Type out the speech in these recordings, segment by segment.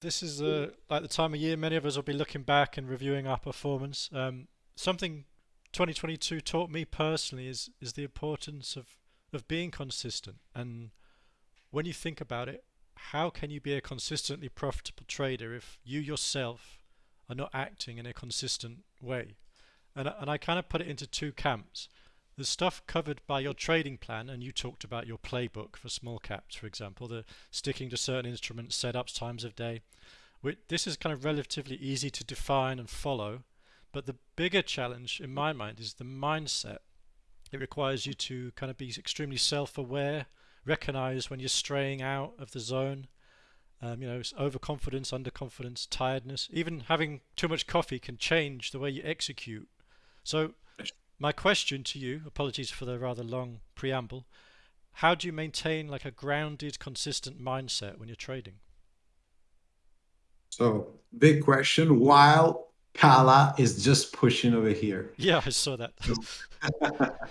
this is like the time of year many of us will be looking back and reviewing our performance. Um, something 2022 taught me personally is is the importance of of being consistent. And when you think about it, how can you be a consistently profitable trader if you yourself are not acting in a consistent way? And and I kind of put it into two camps. The stuff covered by your trading plan, and you talked about your playbook for small caps, for example, the sticking to certain instruments, setups, times of day. This is kind of relatively easy to define and follow, but the bigger challenge in my mind is the mindset. It requires you to kind of be extremely self-aware, recognize when you're straying out of the zone. Um, you know, overconfidence, underconfidence, tiredness. Even having too much coffee can change the way you execute. So my question to you, apologies for the rather long preamble, how do you maintain like a grounded, consistent mindset when you're trading? So big question. While Kala is just pushing over here. Yeah, I saw that.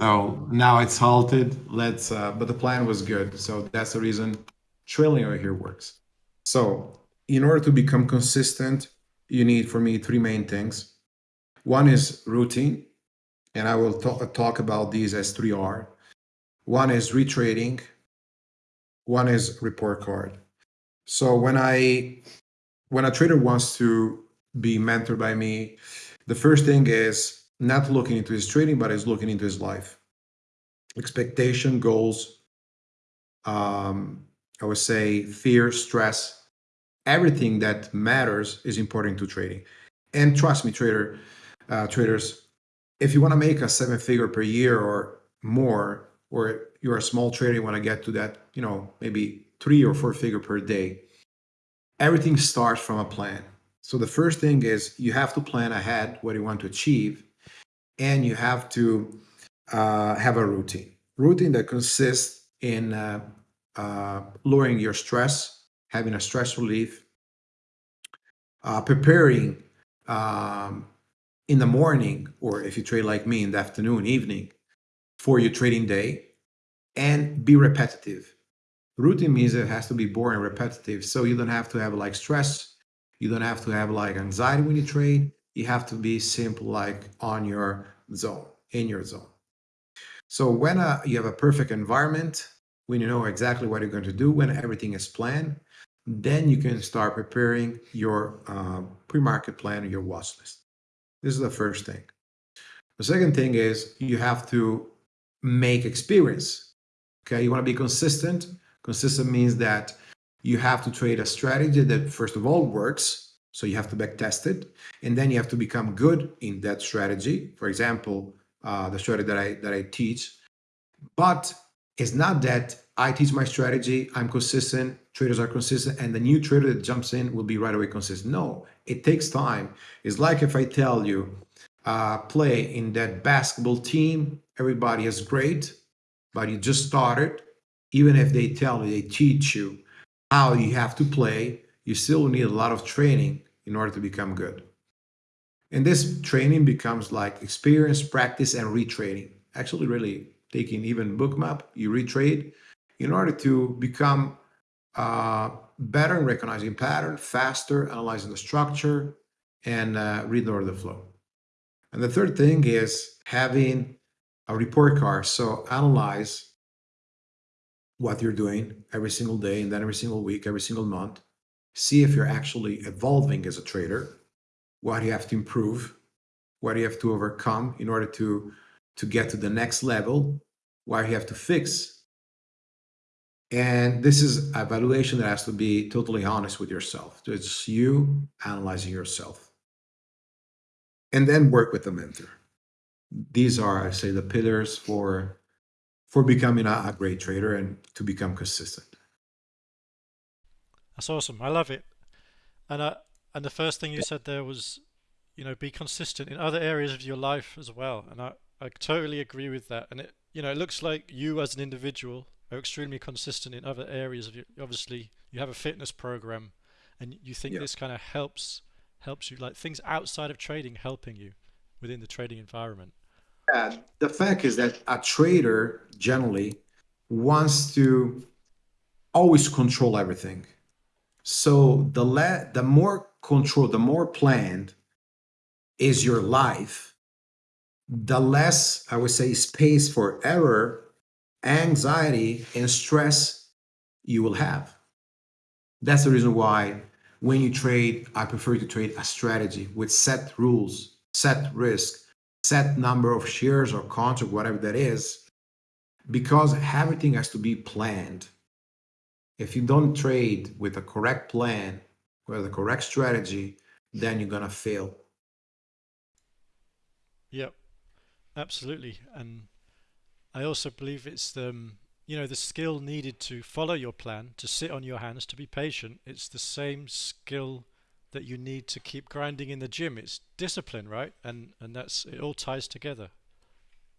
so now it's halted. Let's. Uh, but the plan was good. So that's the reason trailing over here works. So in order to become consistent, you need for me three main things. One is routine, and I will talk about these as 3R. One is retrading, one is report card. So when I when a trader wants to be mentored by me, the first thing is not looking into his trading, but is looking into his life. Expectation, goals, um, I would say fear, stress, everything that matters is important to trading. And trust me, trader, uh, traders, if you want to make a seven figure per year or more, or you're a small trader, you want to get to that, you know, maybe three or four figure per day, everything starts from a plan. So the first thing is you have to plan ahead what you want to achieve, and you have to uh, have a routine. Routine that consists in uh, uh, lowering your stress, having a stress relief, uh, preparing um, in the morning, or if you trade like me in the afternoon, evening, for your trading day, and be repetitive. Routine means it has to be boring, repetitive, so you don't have to have like stress, you don't have to have like anxiety when you trade. You have to be simple, like on your zone, in your zone. So when uh, you have a perfect environment, when you know exactly what you're going to do, when everything is planned, then you can start preparing your uh, pre-market plan or your watch list. This is the first thing. The second thing is you have to make experience. Okay, you want to be consistent. Consistent means that you have to trade a strategy that first of all works. So you have to back test it, and then you have to become good in that strategy. For example, uh, the strategy that I that I teach. But it's not that I teach my strategy, I'm consistent, traders are consistent, and the new trader that jumps in will be right away consistent. No, it takes time. It's like if I tell you, uh, play in that basketball team, everybody is great, but you just started. Even if they tell you, they teach you how you have to play, you still need a lot of training in order to become good. And this training becomes like experience, practice, and retraining. Actually, really taking even bookmap, you retrade in order to become uh, better in recognizing pattern, faster, analyzing the structure, and uh, read order the flow. And the third thing is having a report card. So analyze what you're doing every single day and then every single week, every single month. See if you're actually evolving as a trader, what you have to improve, what you have to overcome in order to, to get to the next level where you have to fix. And this is evaluation that has to be totally honest with yourself. It's you analyzing yourself. And then work with the mentor. These are, I say, the pillars for for becoming a, a great trader and to become consistent. That's awesome. I love it. And uh, and the first thing you said there was, you know, be consistent in other areas of your life as well. And I, I totally agree with that. And it you know, it looks like you as an individual are extremely consistent in other areas of your, obviously you have a fitness program and you think yeah. this kind of helps helps you like things outside of trading helping you within the trading environment. Yeah, the fact is that a trader generally wants to always control everything. So the le- the more control, the more planned is your life, the less I would say space for error, anxiety, and stress you will have. That's the reason why when you trade, I prefer to trade a strategy with set rules, set risk, set number of shares or contract, whatever that is, because everything has to be planned. If you don't trade with a correct plan, or the correct strategy, then you're gonna fail. Yep, absolutely. And I also believe it's the um, you know the skill needed to follow your plan, to sit on your hands, to be patient. It's the same skill that you need to keep grinding in the gym. It's discipline, right? And and that's it all ties together.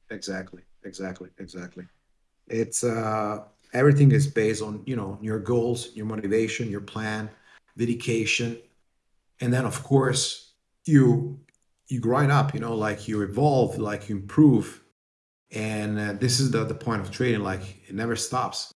Exactly, exactly, exactly. It's uh everything is based on, you know, your goals, your motivation, your plan, dedication, and then of course you you grind up, you know, like you evolve, like you improve. And uh, this is the the point of trading, like it never stops.